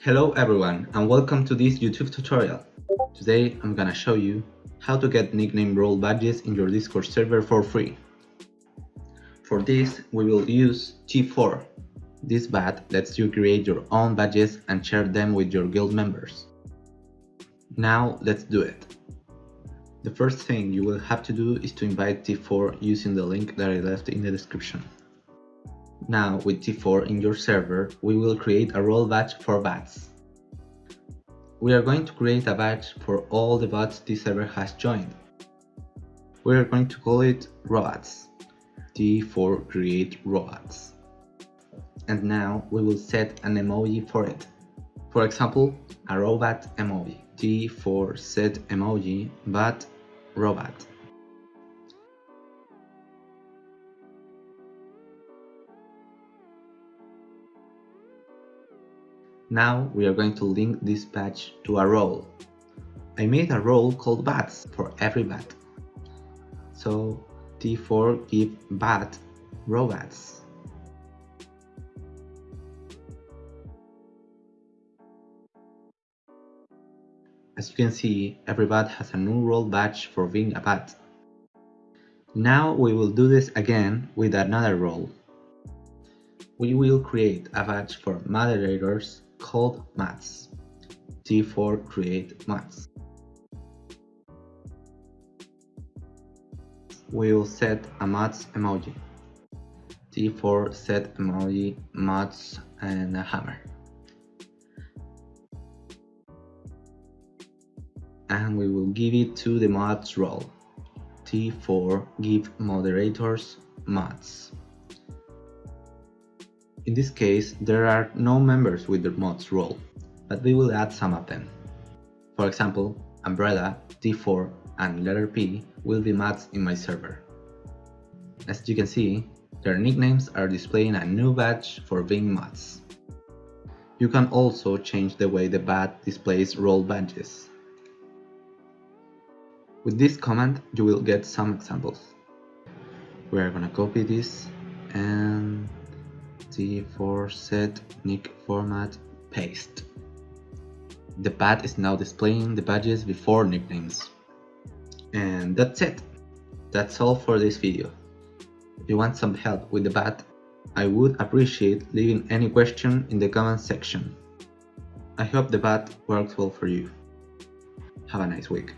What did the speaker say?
Hello everyone and welcome to this YouTube tutorial. Today I'm gonna show you how to get nickname role badges in your Discord server for free. For this we will use T4. This bot lets you create your own badges and share them with your guild members. Now let's do it. The first thing you will have to do is to invite T4 using the link that I left in the description. Now with T4 in your server, we will create a role badge for bots. We are going to create a badge for all the bots this server has joined. We are going to call it robots. T4 create robots. And now we will set an emoji for it. For example, a robot emoji. T4 set emoji but robot. Now we are going to link this patch to a role. I made a role called bots for every bot. So T4 give bots robots. As you can see, every bot has a new role badge for being a bot. Now we will do this again with another role. We will create a badge for moderators called mods. T4 create mods. We'll set a mods emoji. T4 set emoji, mods and a hammer. And we will give it to the mods role. T4 give moderators mods. In this case, there are no members with the mods role, but we will add some of them. For example, Umbrella, T4, and letter P will be mods in my server. As you can see, their nicknames are displaying a new badge for being mods. You can also change the way the bot displays role badges. With this command, you will get some examples. We are gonna copy this and T4 set nick format paste. The pad is now displaying the badges before nicknames. And that's it. That's all for this video. If you want some help with the bot, I would appreciate leaving any question in the comment section. I hope the bot works well for you. Have a nice week.